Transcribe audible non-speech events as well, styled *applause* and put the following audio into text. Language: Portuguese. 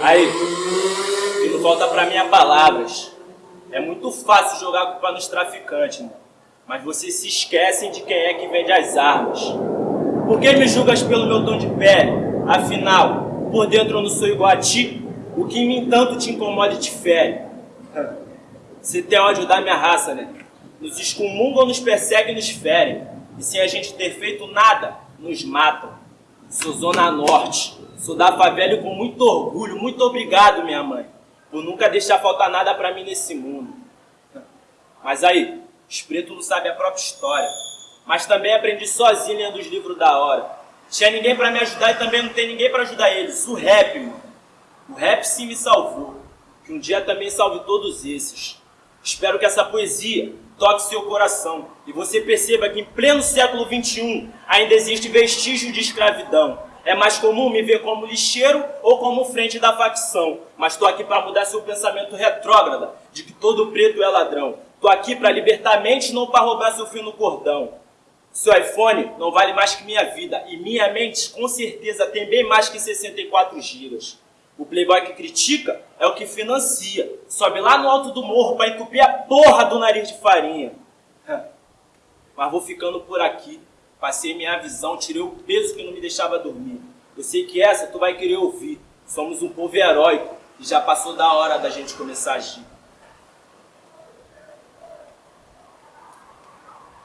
Aí, e não falta pra é palavras. É muito fácil jogar a culpa nos traficantes, mano. Mas vocês se esquecem de quem é que vende as armas. Por que me julgas pelo meu tom de pele? Afinal, por dentro eu não sou igual a ti. O que me tanto te incomoda e te fere. *laughs* Você tem ódio da minha raça, né? Nos excomungam, nos perseguem, nos ferem. E sem a gente ter feito nada, nos matam. Sou Zona Norte. Sou da favela com muito orgulho. Muito obrigado, minha mãe, por nunca deixar faltar nada pra mim nesse mundo. Mas aí, os pretos não sabem a própria história. Mas também aprendi sozinho lendo os livros da hora. Tinha ninguém pra me ajudar e também não tem ninguém pra ajudar eles. O rap, mano. O rap sim me salvou. Que um dia também salve todos esses. Espero que essa poesia toque seu coração e você perceba que em pleno século XXI ainda existe vestígio de escravidão. É mais comum me ver como lixeiro ou como frente da facção, mas estou aqui para mudar seu pensamento retrógrada de que todo preto é ladrão. Estou aqui para libertar a mente não para roubar seu fio no cordão. Seu iPhone não vale mais que minha vida e minha mente com certeza tem bem mais que 64 gigas. O playboy que critica é o que financia. Sobe lá no alto do morro para entupir a porra do nariz de farinha. Mas vou ficando por aqui. Passei minha visão, tirei o peso que não me deixava dormir. Eu sei que essa tu vai querer ouvir. Somos um povo heróico e já passou da hora da gente começar a agir.